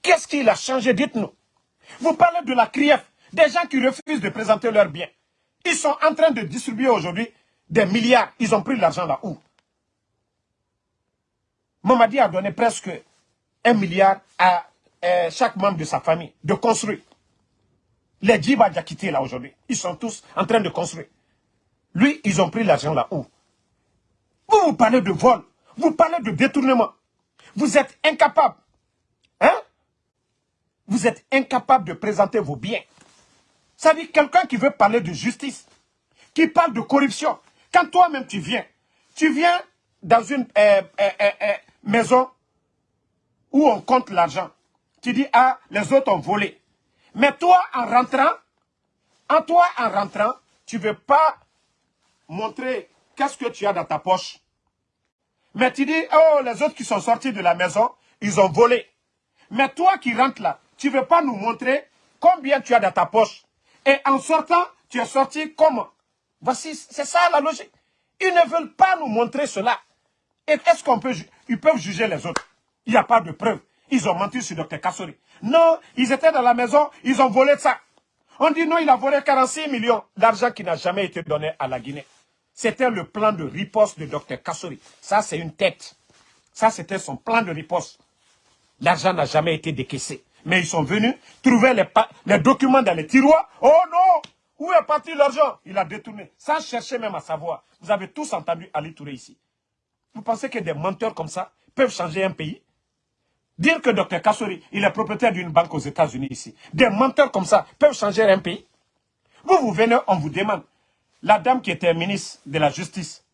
Qu'est-ce qu'il a changé? Dites-nous. Vous parlez de la CRIEF, des gens qui refusent de présenter leurs biens. Ils sont en train de distribuer aujourd'hui des milliards. Ils ont pris l'argent là où? Mamadi a donné presque un milliard à euh, chaque membre de sa famille de construire. Les Djiba quitté là aujourd'hui, ils sont tous en train de construire. Lui, ils ont pris l'argent là où? Vous, vous parlez de vol, vous parlez de détournement. Vous êtes incapable. Hein? Vous êtes incapable de présenter vos biens. Ça dire quelqu'un qui veut parler de justice, qui parle de corruption. Quand toi-même tu viens, tu viens dans une euh, euh, maison où on compte l'argent. Tu dis, ah, les autres ont volé. Mais toi, en rentrant, en toi, en rentrant, tu ne veux pas montrer qu'est-ce que tu as dans ta poche. Mais tu dis, oh, les autres qui sont sortis de la maison, ils ont volé. Mais toi qui rentres là, tu ne veux pas nous montrer combien tu as dans ta poche. Et en sortant, tu es sorti comment Voici, c'est ça la logique. Ils ne veulent pas nous montrer cela. Et est-ce qu'on peut, ils peuvent juger les autres Il n'y a pas de preuves. Ils ont menti sur Dr Kassori. Non, ils étaient dans la maison, ils ont volé ça. On dit non, il a volé 46 millions d'argent qui n'a jamais été donné à la Guinée. C'était le plan de riposte de Dr Kassori. Ça, c'est une tête. Ça, c'était son plan de riposte. L'argent n'a jamais été décaissé. Mais ils sont venus trouver les, les, documents dans les tiroirs. Oh non Où est parti l'argent? Il a détourné. Sans chercher même à savoir. Vous avez tous entendu Ali Touré ici. Vous pensez que des menteurs comme ça peuvent changer un pays? Dire que Dr Kassori, il est propriétaire d'une banque aux États-Unis ici. Des menteurs comme ça peuvent changer un pays. Vous, vous venez, on vous demande. La dame qui était ministre de la Justice,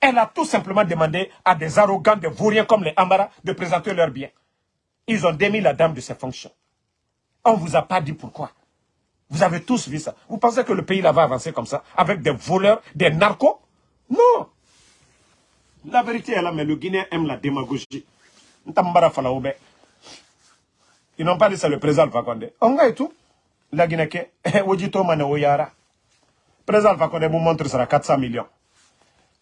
elle a tout simplement demandé à des arrogants, des vauriens comme les Amara de présenter leurs biens. Ils ont démis la dame de ses fonctions. On ne vous a pas dit pourquoi. Vous avez tous vu ça. Vous pensez que le pays va avancer comme ça, avec des voleurs, des narcos? Non. La vérité est là, mais le Guinéen aime la démagogie. Ils n'ont pas dit ça le président Alpha Condé. On a tout. La Guinée, Wojito Mane Oyara. Président Alpha Condé vous montre sera 400 millions.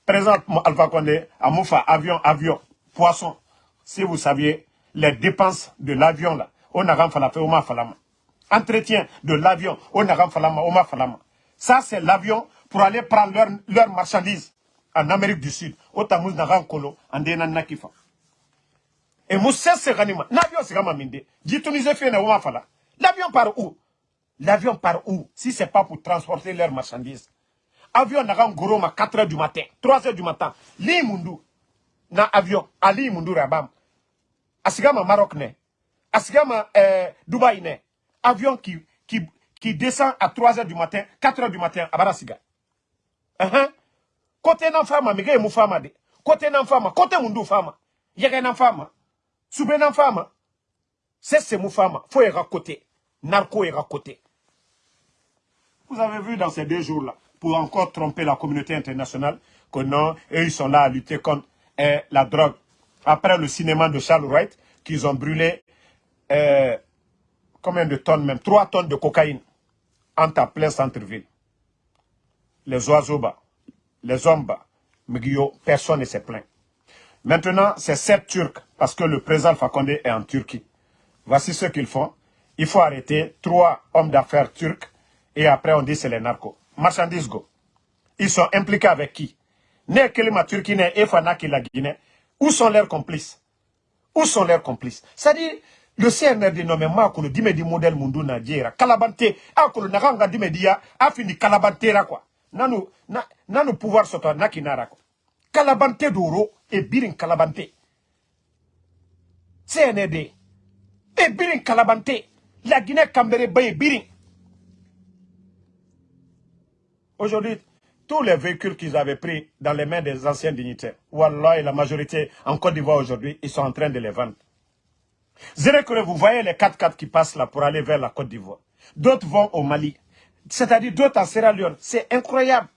Président Alpha Condé a Moufa, avion, avion, poisson. Si vous saviez les dépenses de l'avion là, on a fait Oma Falama. Entretien de l'avion, on a Falama, Oma Falama. Ça, c'est l'avion pour aller prendre leurs leur marchandises en Amérique du Sud. Au Tamouz Naran Kolo, en Denan Nakifa. Et Moussa Seranima, l'avion Serama Minde, dit Tunisien fait L'avion par où? L'avion par où? Si c'est pas pour transporter leurs marchandises. Avion n'a gros à 4 h du matin, 3 h du matin. Li Mundu, na avion, Ali Mundu Rabam. Asigama Maroc ne. Asigama euh, Dubaï ne. Avion qui, qui, qui descend à 3 h du matin, 4 h du matin à Barasiga. Uh -huh. Côté nan fama, mege mou fama de. Côté nan fama, côté mundu fama. Yege nan fama. Soube nan fama. C'est ce mou fama. Faut y côté. Narco y côté. Vous avez vu dans ces deux jours-là, pour encore tromper la communauté internationale, que non, eux, ils sont là à lutter contre eh, la drogue. Après le cinéma de Charles Wright, qu'ils ont brûlé eh, combien de tonnes même? 3 tonnes de cocaïne en plein centre-ville. Les oiseaux bas, les hommes bas, personne ne s'est plaint. Maintenant, c'est sept Turcs, parce que le président Fakonde est en Turquie. Voici ce qu'ils font. Il faut arrêter trois hommes d'affaires turcs, et après on dit c'est les narcos. Marchandises go. Ils sont impliqués avec qui? Ne Kelima Turquie, qui la Guinée. Où sont leurs complices? Où sont leurs complices? C'est-à-dire, le CNRD nommé Makolo dime di modèle mundu na jera kalabante akolo nakanga dime dia afini kalabantera quoi nanu na, nanu pouvoir soto nakinara quoi kalabante doro e birin kalabante CNRD e birin kalabante la Guinée Cambéré baye birin aujourd'hui tous les véhicules qu'ils avaient pris dans les mains des anciens dignitaires, Wallah et la majorité en Côte d'Ivoire aujourd'hui, ils sont en train de les vendre. vous voyez les 4x4 qui passent là pour aller vers la Côte d'Ivoire. D'autres vont au Mali. C'est-à-dire d'autres en Sierra Leone. C'est incroyable.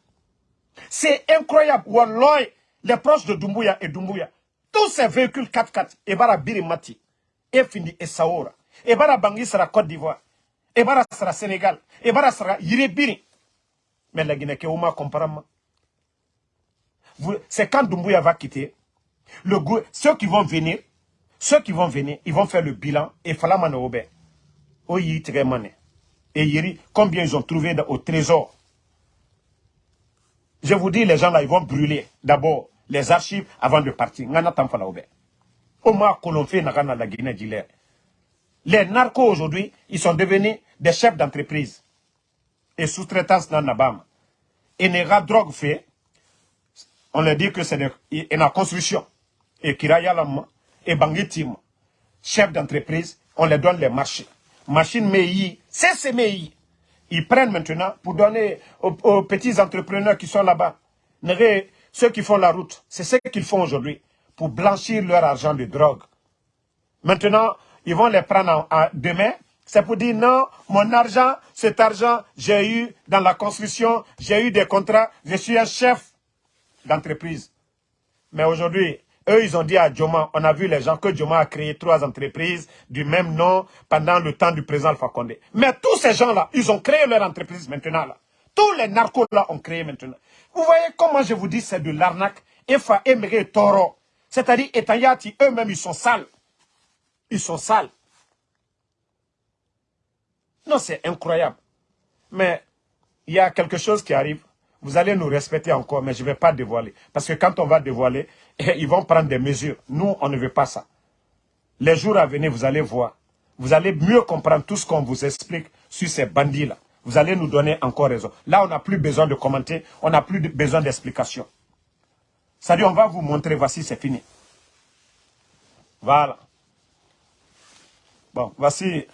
C'est incroyable. Wallah, les proches de Dumbuya et Dumbuya. Tous ces véhicules 4x4, Ebara Birimati, Efini et Saoura, Ebara Bangui sera Côte d'Ivoire, Ebara sera Sénégal, Ebara sera Yiribiri. Mais la Guinée, comparable. C'est quand Doumbouya va quitter, le, ceux qui vont venir, ceux qui vont venir, ils vont faire le bilan et Falamane Obe. Oyi Et Yiri, combien ils ont trouvé au trésor? Je vous dis, les gens là, ils vont brûler d'abord les archives avant de partir. La Guinée Les narcos aujourd'hui, ils sont devenus des chefs d'entreprise et sous-traitance dans Nabam. Et Nera drogue fait, on leur dit que c'est une construction. Et Kirayalam et Bangitim, chef d'entreprise, on leur donne les marchés. Machine MEI, c'est ces MEI. Ils prennent maintenant pour donner aux, petits entrepreneurs qui sont là-bas. Ceux qui font la route, c'est ce qu'ils font aujourd'hui pour blanchir leur argent de drogue. Maintenant, ils vont les prendre en, demain c'est pour dire non, mon argent, cet argent, j'ai eu dans la construction, j'ai eu des contrats, je suis un chef d'entreprise. Mais aujourd'hui, eux, ils ont dit à Djoma, on a vu les gens que Djoma a créé trois entreprises du même nom pendant le temps du président Alpha Condé. Mais tous ces gens-là, ils ont créé leur entreprise maintenant. Tous les narcos-là ont créé maintenant. Vous voyez comment je vous dis, c'est de l'arnaque. Efa, Emre, Toro. C'est-à-dire, Etayati, eux-mêmes, ils sont sales. Ils sont sales. Non, c'est incroyable. Mais il y a quelque chose qui arrive. Vous allez nous respecter encore, mais je ne vais pas dévoiler. Parce que quand on va dévoiler, ils vont prendre des mesures. Nous, on ne veut pas ça. Les jours à venir, vous allez voir. Vous allez mieux comprendre tout ce qu'on vous explique sur ces bandits-là. Vous allez nous donner encore raison. Là, on n'a plus besoin de commenter. On n'a plus besoin d'explication. C'est-à-dire, on va vous montrer. Voici, c'est fini. Voilà. Bon, voici...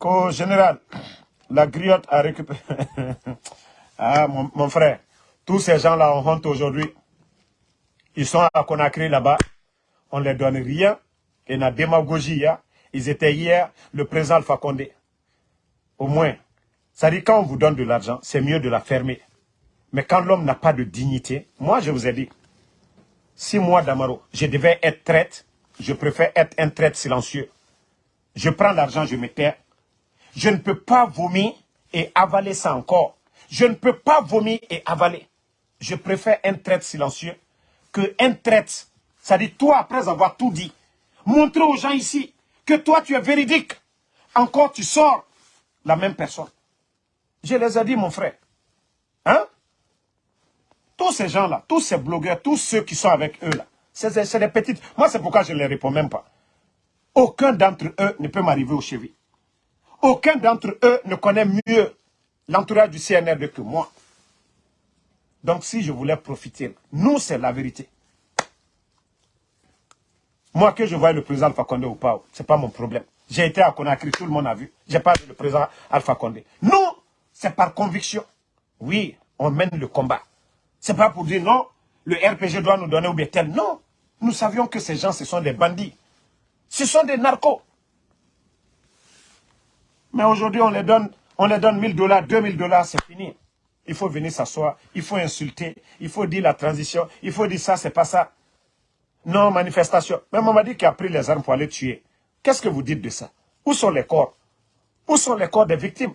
qu'au général, la griotte a récupéré. ah, mon, frère, tous ces gens-là ont honte aujourd'hui. Ils sont à Conakry là-bas. On ne leur donne rien. Et la démagogie, hein. Ils étaient hier, le président Alpha Condé. Au moins, ça dit quand on vous donne de l'argent, c'est mieux de la fermer. Mais quand l'homme n'a pas de dignité, moi je vous ai dit, si moi Damaro, je devais être traite, je préfère être un traite silencieux. Je prends l'argent, je me tais, je ne peux pas vomir et avaler ça encore. Je ne peux pas vomir et avaler. Je préfère un traite silencieux que un traite. Ça dit toi, après avoir tout dit, montrer aux gens ici toi, tu es véridique. Encore, tu sors la même personne. Je les ai dit, mon frère. Hein? Tous ces gens-là, tous ces blogueurs, tous ceux qui sont avec eux là, c'est des petites... Moi, c'est pourquoi je ne les réponds même pas. Aucun d'entre eux ne peut m'arriver au chevilles. Aucun d'entre eux ne connaît mieux l'entourage du CNRD que moi. Donc si je voulais profiter, nous c'est la vérité. Moi que je voie le président Alpha Condé ou pas, ce n'est pas mon problème. J'ai été à Conakry, tout le monde a vu. J'ai vu le président Alpha Condé. Nous, c'est par conviction. Oui, on mène le combat. C'est pas pour dire non, le RPG doit nous donner ou bien tel. Non, nous savions que ces gens, ce sont des bandits. Ce sont des narcos. Mais aujourd'hui, on les donne, on les donne 1000 dollars, 2000 dollars, c'est fini. Il faut venir s'asseoir, il faut insulter, il faut dire la transition, il faut dire ça, c'est pas ça. Non, manifestation. Même on m'a dit qu'il a pris les armes pour aller tuer. Qu'est-ce que vous dites de ça? Où sont les corps? Où sont les corps des victimes?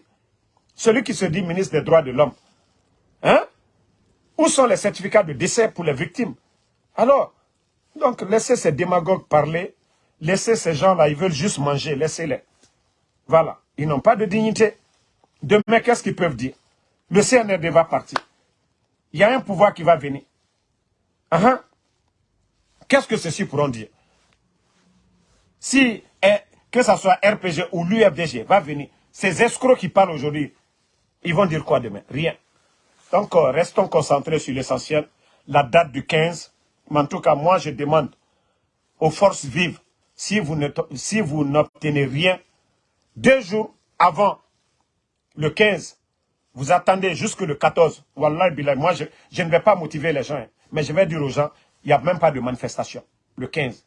Celui qui se dit ministre des droits de l'homme. Hein? Où sont les certificats de décès pour les victimes? Alors, donc laissez ces démagogues parler, laissez ces gens-là, ils veulent juste manger, laissez-les. Voilà, ils n'ont pas de dignité. Demain, qu'est-ce qu'ils peuvent dire? Le CNRD va partir. Il y a un pouvoir qui va venir. Uh Qu'est-ce que ceux-ci pourront dire? Si, eh, que ce soit RPG ou l'UFDG va venir, ces escrocs qui parlent aujourd'hui, ils vont dire quoi demain? Rien. Donc, euh, restons concentrés sur l'essentiel. La date du 15, mais en tout cas, moi, je demande aux forces vives, si vous n'obtenez rien, deux jours avant le 15, vous attendez jusque le 14. Wallah, moi, je, je, ne vais pas motiver les gens, hein. mais je vais dire aux gens, il n'y a même pas de manifestation, le 15.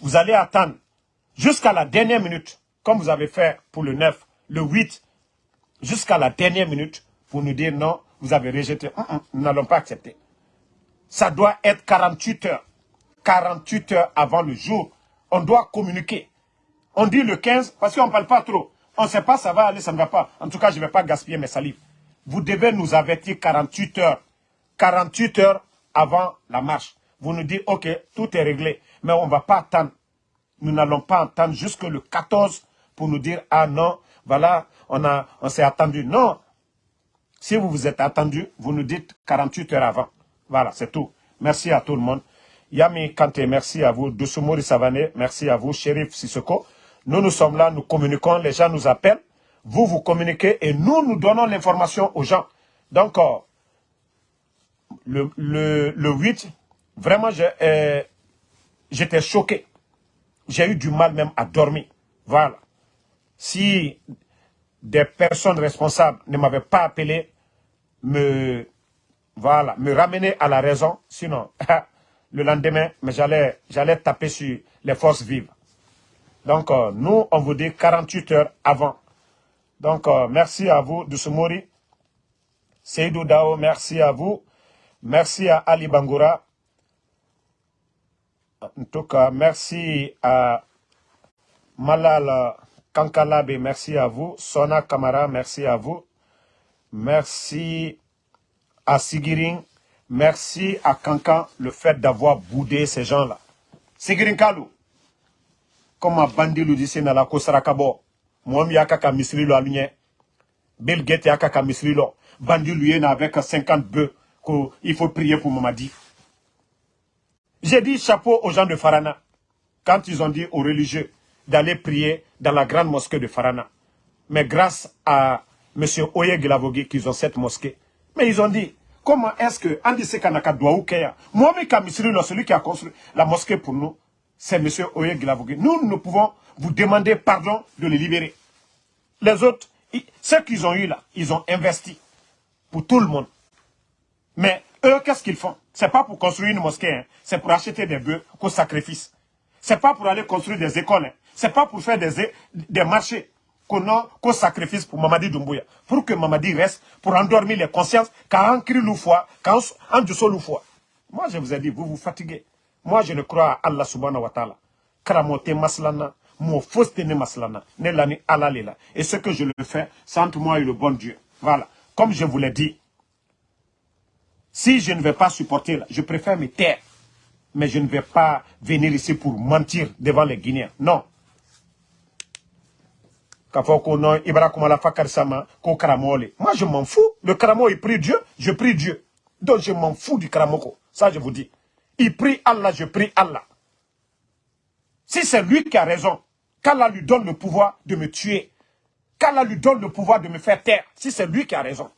Vous allez attendre jusqu'à la dernière minute, comme vous avez fait pour le 9, le 8, jusqu'à la dernière minute, pour nous dire non, vous avez rejeté. Hum, hum, nous n'allons pas accepter. Ça doit être 48 heures. 48 heures avant le jour. On doit communiquer. On dit le 15 parce qu'on ne parle pas trop. On ne sait pas ça va aller, ça ne va pas. En tout cas, je ne vais pas gaspiller mes salives. Vous devez nous avertir 48 heures. 48 heures avant la marche. Vous nous dites, ok, tout est réglé. Mais on ne va pas attendre. Nous n'allons pas attendre jusque le 14 pour nous dire, ah non, voilà, on, on s'est attendu. Non. Si vous vous êtes attendu, vous nous dites 48 heures avant. Voilà, c'est tout. Merci à tout le monde. Yami Kante, merci à vous. Dousoumori Savané, merci à vous. Shérif Sissoko, nous, nous sommes là, nous communiquons, les gens nous appellent. Vous, vous communiquez et nous, nous donnons l'information aux gens. Donc, euh, le, le, le 8, vraiment, euh, j'étais choqué. J'ai eu du mal même à dormir. Voilà. Si des personnes responsables ne m'avaient pas appelé, me voilà, me ramener à la raison. Sinon, le lendemain, j'allais taper sur les forces vives. Donc, euh, nous, on vous dit 48 heures avant. Donc, euh, merci à vous, Dousoumori. Seydou Dao, merci à vous. Merci à Ali Bangoura. En tout cas, merci à Malal Kankalabe, merci à vous. Sona Kamara, merci à vous. Merci à Sigirin, merci à Kankan le fait d'avoir boudé ces gens-là. Sigirin Kalou, comme a bandi lu disi na la ko saraka bɔ mɔgɔ min y'a ka ka misiri lɔ alu ɲɛ Bill Gates y'a ka ka misiri lɔ bandi lu ye na avec 50 bœufs il faut prier pour Mamadi j'ai dit chapeau aux gens de Farana quand ils ont dit aux religieux d'aller prier dans la grande mosquée de Farana mais grâce à M. Oye Glavogui qu'ils ont cette mosquée mais ils ont dit Comment est-ce que Andy Sekanaka ou Mohamed Kamisri, celui qui a construit la mosquée pour nous, c'est M. Oye Glavogui. Nous, nous pouvons vous demander pardon de les libérer. Les autres, ceux qu'ils ont eu là, ils ont investi pour tout le monde. Mais eux, qu'est-ce qu'ils font? C'est pas pour construire une mosquée, hein. c'est pour acheter des bœufs qu'au sacrifice. C'est pas pour aller construire des écoles, hein. c'est pas pour faire des, des marchés qu'on sacrifice pour Mamadi Doumbouya. Pour que Mamadi reste, pour endormir les consciences, quand on crie l'oufwa, quand on dit l'oufwa. Moi, je vous ai dit, vous vous fatiguez. Moi, je ne crois à Allah subhanahu wa ta'ala. Karamote maslana, mon fausse maslana, Et ce que je le fais, c'est entre moi et le bon Dieu. Voilà. Comme je vous l'ai dit, si je ne vais pas supporter, je préfère me taire. Mais je ne vais pas venir ici pour mentir devant les Guinéens. Non moi je m'en fous le karamo il prie Dieu je prie Dieu Donc je m'en fous du Karamoko. Ça, je vous dis. Il prie Allah, je prie Allah. Si c'est lui qui a raison, qu'Allah lui donne le pouvoir de me tuer, qu'Allah lui donne le pouvoir de me faire taire, si c'est lui qui a raison.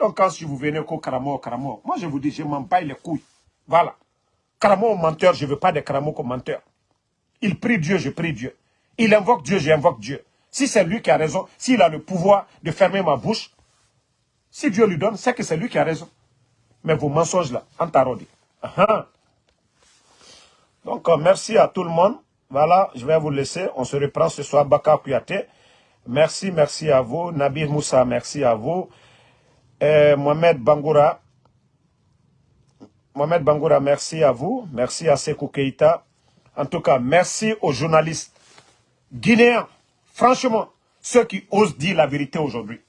Donc quand si vous venez au Karamo, Karamo, moi je vous dis, je m'en baille les couilles. Voilà. Karamo menteur, je ne veux pas de Karamo comme menteur. Il prie Dieu, je prie Dieu. Il invoque Dieu, j'invoque Dieu. Si c'est lui qui a raison, s'il a le pouvoir de fermer ma bouche, si Dieu lui donne, c'est que c'est lui qui a raison. Mais vos mensonges là, antarodi. Donc, euh, merci à tout le monde. Voilà, je vais vous laisser. On se reprend ce soir, Baka Kouyaté. Merci, merci à vous. Nabil Moussa, merci à vous. Euh, Mohamed Bangoura. Mohamed Bangoura, merci à vous. Merci à Sekou Keita. En tout cas, merci aux journalistes guinéens. Franchement, ceux qui osent dire la vérité aujourd'hui.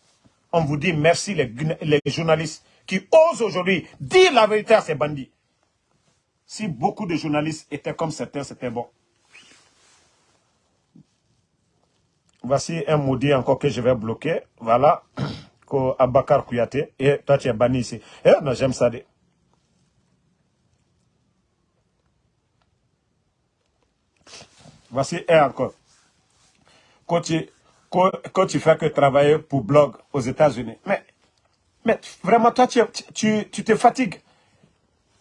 On vous dit merci les, les journalistes qui osent aujourd'hui dire la vérité à ces bandits. Si beaucoup de journalistes étaient comme certains, c'était bon. Voici un maudit encore que je vais bloquer. Voilà. Abakar Kouyaté. Et toi, tu es banni ici. Eh, non, j'aime ça. Voici un encore. Quand tu, fais que travailler pour blog aux États-Unis. Mais, mais vraiment, toi, tu, tu, te fatigues.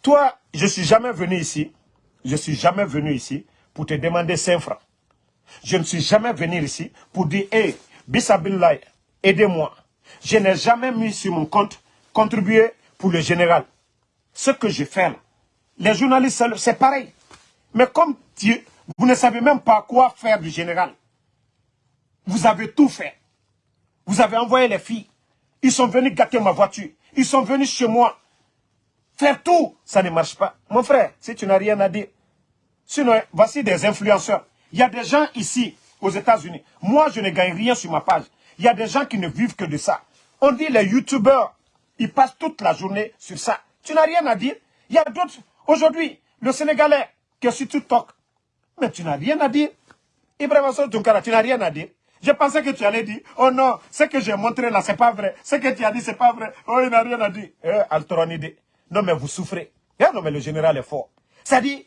Toi, je suis jamais venu ici, je suis jamais venu ici pour te demander 5 francs. Je ne suis jamais venu ici pour dire, hé, hey, aidez-moi. Je n'ai jamais mis sur mon compte contribuer pour le général. Ce que je fais là, les journalistes, c'est pareil. Mais comme tu, vous ne savez même pas quoi faire du général, vous avez tout fait. Vous avez envoyé les filles. Ils sont venus gâter ma voiture. Ils sont venus chez moi. Faire tout, ça ne marche pas. Mon frère, si tu n'as rien à dire. Sinon, voici des influenceurs. Il y a des gens ici, aux États-Unis. Moi, je ne gagne rien sur ma page. Il y a des gens qui ne vivent que de ça. On dit les youtubeurs, ils passent toute la journée sur ça. Tu n'as rien à dire. Il y a d'autres. Aujourd'hui, le Sénégalais qui est sur TikTok. Mais tu n'as rien à dire. Ibrahim Tunkara, tu n'as rien à dire. Je pensais que tu allais dire, oh non, ce que j'ai montré là, c'est pas vrai. Ce que tu as dit, c'est pas vrai. Oh, il n'a rien à dire. Altronide. Non, mais vous souffrez. Eh, non, mais le général est fort. C'est-à-dire,